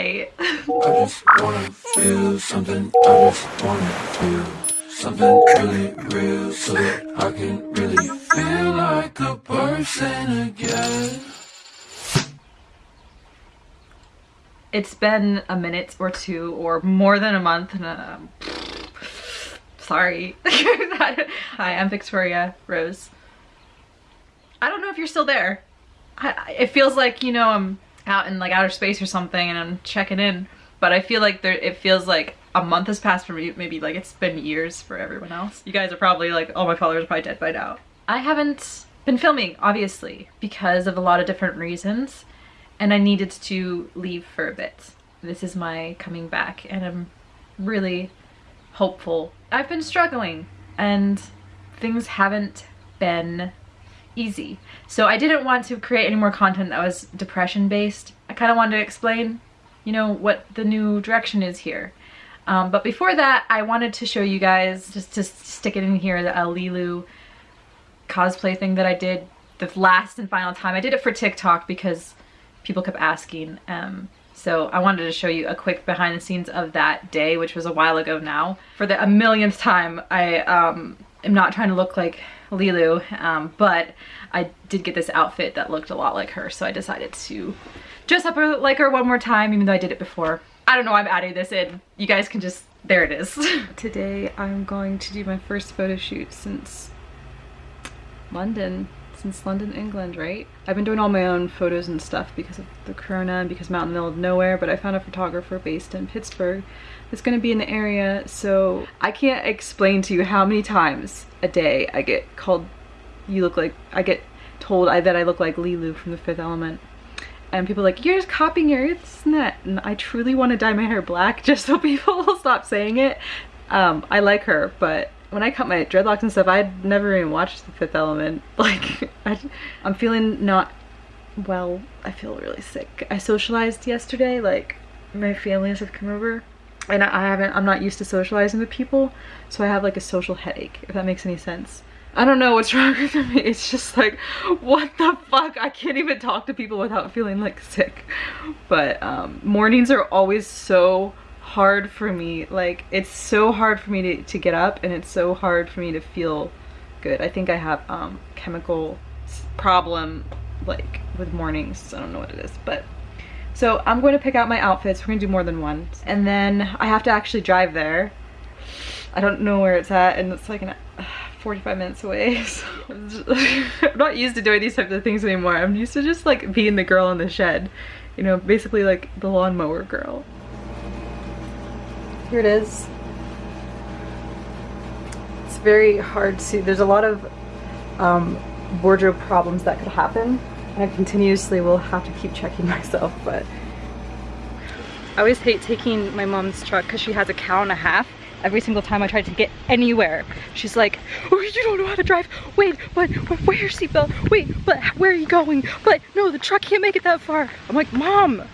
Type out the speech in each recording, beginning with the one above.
I just wanna feel something. I just wanna feel something really real so that I can really feel like a person again. It's been a minute or two or more than a month and uh, sorry. Hi, I'm Victoria Rose. I don't know if you're still there. I, it feels like, you know, I'm out in like outer space or something and I'm checking in, but I feel like there, it feels like a month has passed for me, maybe like it's been years for everyone else. You guys are probably like, oh, my followers are probably dead by now. I haven't been filming, obviously, because of a lot of different reasons, and I needed to leave for a bit. This is my coming back, and I'm really hopeful. I've been struggling, and things haven't been easy. So I didn't want to create any more content that was depression based. I kind of wanted to explain, you know, what the new direction is here. Um, but before that, I wanted to show you guys, just to stick it in here, the Leeloo cosplay thing that I did the last and final time. I did it for TikTok because people kept asking. Um, so I wanted to show you a quick behind the scenes of that day, which was a while ago now. For the a millionth time, I um, am not trying to look like Leeloo, um, but I did get this outfit that looked a lot like her, so I decided to dress up like her one more time, even though I did it before. I don't know why I'm adding this in. You guys can just, there it is. Today I'm going to do my first photo shoot since London since London, England, right? I've been doing all my own photos and stuff because of the corona and because I'm out in the middle of nowhere, but I found a photographer based in Pittsburgh that's gonna be in the area, so I can't explain to you how many times a day I get called, you look like, I get told I, that I look like Leeloo from The Fifth Element. And people like, you're just copying your this and. And I truly want to dye my hair black just so people will stop saying it. Um, I like her, but when I cut my dreadlocks and stuff, I'd never even watched The Fifth Element. Like, I, I'm feeling not well. I feel really sick. I socialized yesterday, like, my family has come over. And I haven't, I'm not used to socializing with people. So I have like a social headache, if that makes any sense. I don't know what's wrong with me. It's just like, what the fuck? I can't even talk to people without feeling like sick. But um, mornings are always so hard for me. Like, it's so hard for me to, to get up and it's so hard for me to feel good. I think I have um, chemical problem like with mornings. I don't know what it is, but so I'm going to pick out my outfits. We're going to do more than one. And then I have to actually drive there. I don't know where it's at and it's like an uh, 45 minutes away. So I'm not used to doing these types of things anymore. I'm used to just like being the girl in the shed. You know, basically like the lawnmower girl. Here it is. It's very hard to, there's a lot of um, wardrobe problems that could happen. And I continuously will have to keep checking myself, but I always hate taking my mom's truck because she has a cow and a half. Every single time I try to get anywhere, she's like, oh, you don't know how to drive. Wait, but wear your seatbelt. Wait, but where are you going? But no, the truck can't make it that far. I'm like, mom,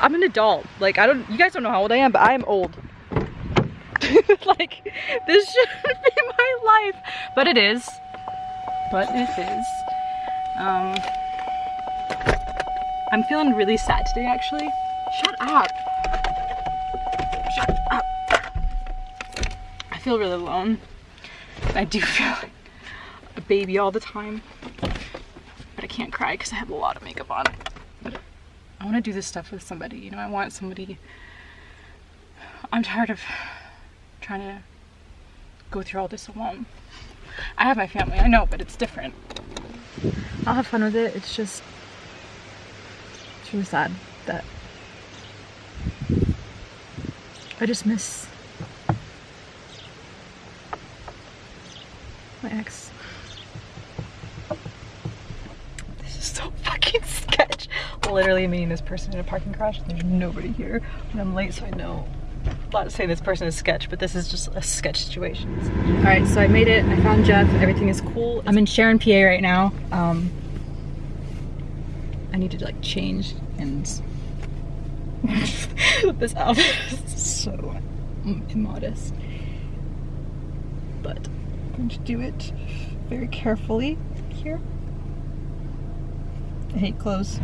I'm an adult. Like, I don't, you guys don't know how old I am, but I am old. like, this shouldn't be my life. But it is. But it is. Um, I'm feeling really sad today, actually. Shut up. Shut up. I feel really alone. I do feel like a baby all the time. But I can't cry because I have a lot of makeup on. I want to do this stuff with somebody. You know, I want somebody. I'm tired of trying to go through all this alone. I have my family, I know, but it's different. I'll have fun with it. It's just, it's really sad that I just miss my ex. Literally meeting this person in a parking garage there's nobody here. And I'm late so I know not saying this person is sketch but this is just a sketch situation. All right so I made it. I found Jeff. Everything is cool. I'm in Sharon PA right now. Um I need to like change and this outfit is so immodest. But I'm going to do it very carefully here. I hate clothes.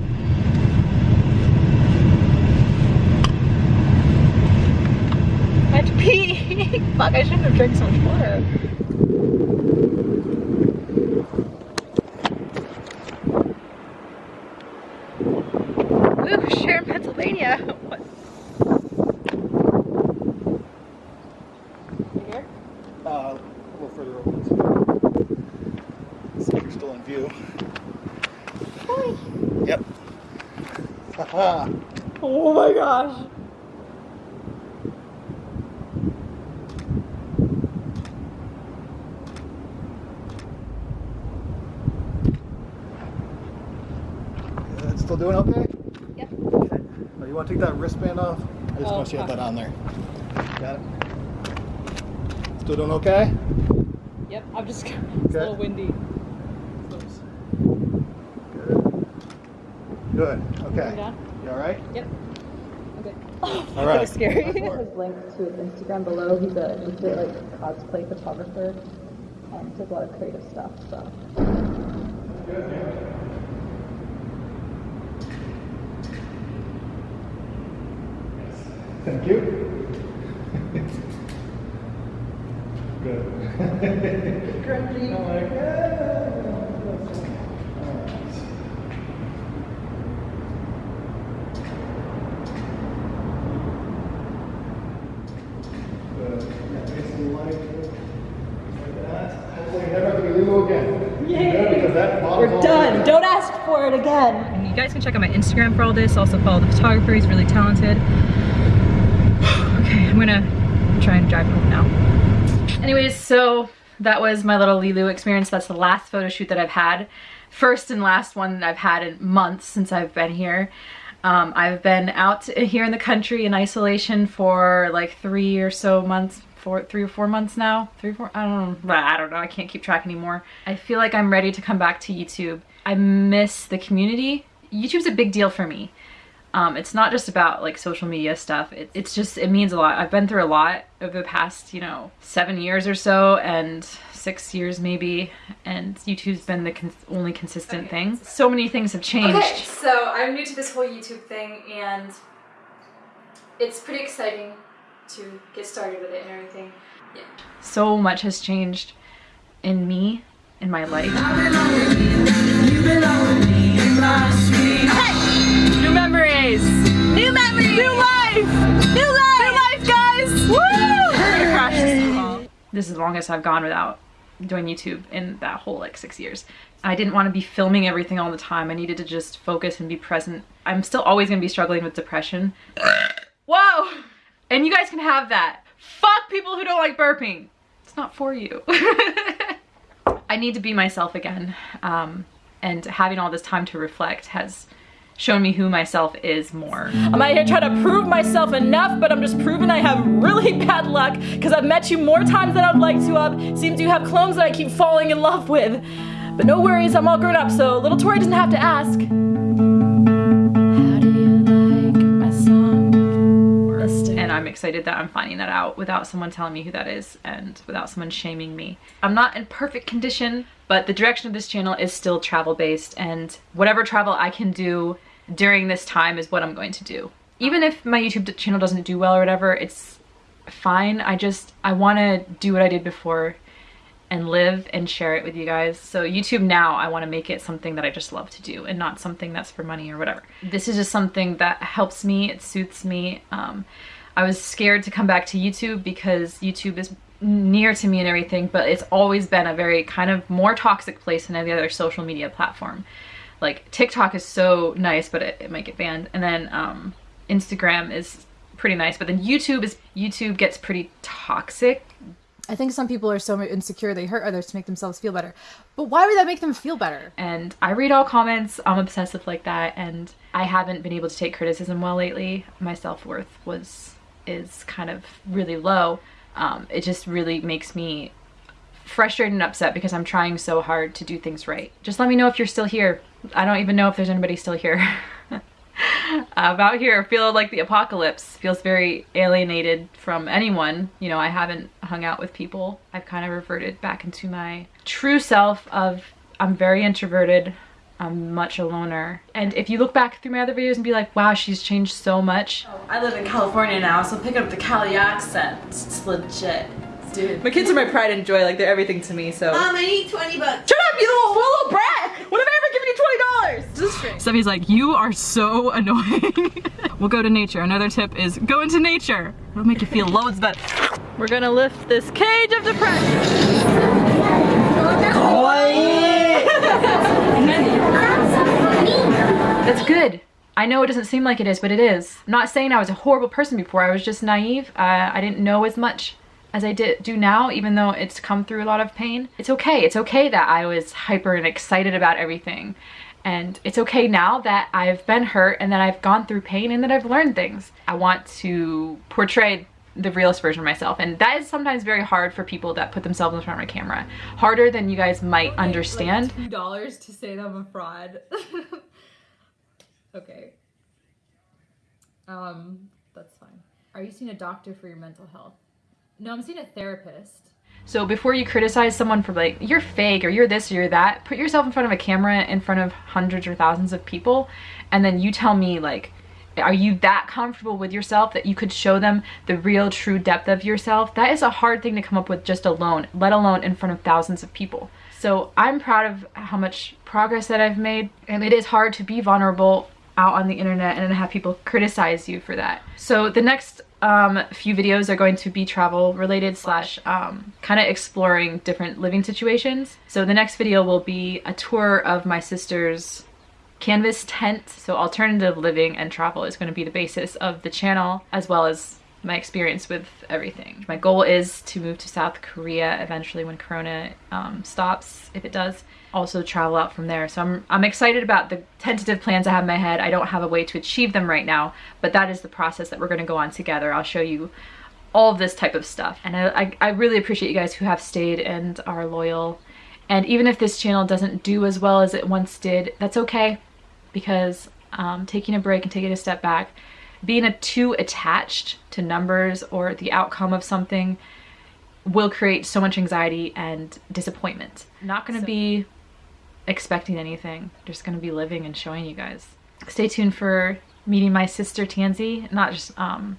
fuck, I shouldn't have drank so much water. Ooh, Sharon, Pennsylvania. What? Here? Uh, a little further over. You're still in view. Yep. Haha. Oh my gosh. Doing okay? Yep. Okay. Oh, you want to take that wristband off? I just Oh, want you to have that on there. Got it? Still doing okay? Yep, I'm just it's a little windy. Good. Good. Okay. You alright? Yep. Okay. All right. scary. Go for it. his link to his Instagram below. He's a legit like cosplay photographer. Um, does a lot of creative stuff. So. Thank you. Good. Grungy. I'm like, "Yeah." Alright. Good. Yeah, face the light. Like that. Hopefully you never have to be Lulu again. Good, because that bottle's all there. Don't ask for it again. And you guys can check out my Instagram for all this. Also follow the photographer, he's really talented. Gonna try and drive home now. Anyways, so that was my little Leeloo experience. That's the last photo shoot that I've had. First and last one that I've had in months since I've been here. Um, I've been out here in the country in isolation for like three or so months, four, three or four months now. Three, four, I don't know. I don't know. I can't keep track anymore. I feel like I'm ready to come back to YouTube. I miss the community. YouTube's a big deal for me. Um, it's not just about like social media stuff. It, it's just, it means a lot. I've been through a lot over the past, you know, seven years or so and six years maybe. And YouTube's been the cons- only consistent thing. So many things have changed. Okay, so I'm new to this whole YouTube thing and it's pretty exciting to get started with it and everything. Yeah. So much has changed in me, in my life. New memories! New memories! New life! New life! New life, guys! Woo! We're gonna crash this wall. This is the longest I've gone without doing YouTube in that whole like six years. I didn't want to be filming everything all the time. I needed to just focus and be present. I'm still always gonna be struggling with depression. Whoa! And you guys can have that. Fuck people who don't like burping. It's not for you. I need to be myself again. Um, and having all this time to reflect has shown me who myself is more. I'm out here trying to prove myself enough, but I'm just proving I have really bad luck because I've met you more times than I'd like to have. Seems you have clones that I keep falling in love with. But no worries, I'm all grown up, so little Tori doesn't have to ask. How do you like my song? And I'm excited that I'm finding that out without someone telling me who that is and without someone shaming me. I'm not in perfect condition, but the direction of this channel is still travel based and whatever travel I can do during this time is what I'm going to do. Even if my YouTube channel doesn't do well or whatever, it's fine. I just, I want to do what I did before and live and share it with you guys. So YouTube now, I want to make it something that I just love to do and not something that's for money or whatever. This is just something that helps me, it suits me. Um, I was scared to come back to YouTube because YouTube is near to me and everything, but it's always been a very kind of more toxic place than any other social media platform. Like TikTok is so nice, but it, it might get banned. And then um, Instagram is pretty nice, but then YouTube is YouTube gets pretty toxic I think some people are so insecure they hurt others to make themselves feel better. But why would that make them feel better? and I read all comments. I'm obsessive like that, and I haven't been able to take criticism well lately. My self worth was is kind of really low. Um, it just really makes me frustrated and upset because I'm trying so hard to do things right. Just let me know if you're still here. I don't even know if there's anybody still here. I'm out here feel like the apocalypse. Feels very alienated from anyone. You know, I haven't hung out with people. I've kind of reverted back into my true self of I'm very introverted. I'm much a loner. And if you look back through my other videos and be like, wow, she's changed so much. Oh, I live in California now, so pick up the Cali accent. It's legit. My kids are my pride and joy. Like they're everything to me. So. Mom, I need 20 bucks. Shut up, you little, little brat! What have I ever given you twenty dollars? Steffi's like, you are so annoying. we'll go to nature. Another tip is go into nature. It'll make you feel loads better. We're gonna lift this cage of depression. That's good. I know it doesn't seem like it is, but it is. I'm not saying I was a horrible person before. I was just naive. Uh, I didn't know as much as I did do now, even though it's come through a lot of pain. It's okay. It's okay that I was hyper and excited about everything. And it's okay now that I've been hurt and that I've gone through pain and that I've learned things. I want to portray the realest version of myself and that is sometimes very hard for people that put themselves in front of a camera harder than you guys might understand Two dollars to say that I'm a fraud. okay. Um, that's fine. Are you seeing a doctor for your mental health? No, I'm seeing a therapist. So before you criticize someone for like, you're fake or you're this or you're that, put yourself in front of a camera in front of hundreds or thousands of people and then you tell me like, are you that comfortable with yourself that you could show them the real true depth of yourself? That is a hard thing to come up with just alone, let alone in front of thousands of people. So I'm proud of how much progress that I've made and it is hard to be vulnerable out on the internet and have people criticize you for that. So the next um, few videos are going to be travel related slash um, kind of exploring different living situations. So the next video will be a tour of my sister's canvas tent. So alternative living and travel is going to be the basis of the channel as well as my experience with everything. My goal is to move to South Korea eventually when Corona um, stops, if it does. Also travel out from there. So I'm, I'm excited about the tentative plans I have in my head. I don't have a way to achieve them right now, but that is the process that we're gonna go on together. I'll show you all of this type of stuff. And I, I, I really appreciate you guys who have stayed and are loyal. And even if this channel doesn't do as well as it once did, that's okay because um, taking a break and taking a step back being a too attached to numbers or the outcome of something will create so much anxiety and disappointment. Not gonna so. be expecting anything, just gonna be living and showing you guys. Stay tuned for meeting my sister Tansy, not just um,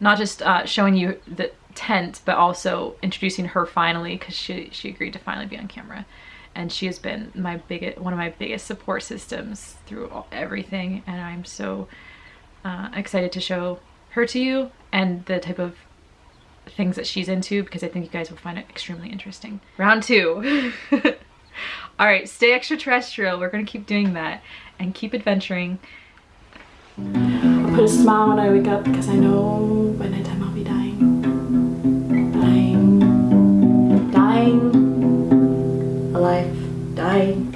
not just uh, showing you the tent, but also introducing her finally because she, she agreed to finally be on camera. And she has been my biggest, one of my biggest support systems through all, everything. And I'm so uh, excited to show her to you and the type of things that she's into because I think you guys will find it extremely interesting. Round two. All right, stay extraterrestrial. We're gonna keep doing that and keep adventuring. I put a smile when I wake up because I know by nighttime I'll be dying. Dying. Dying. Alive. Dying.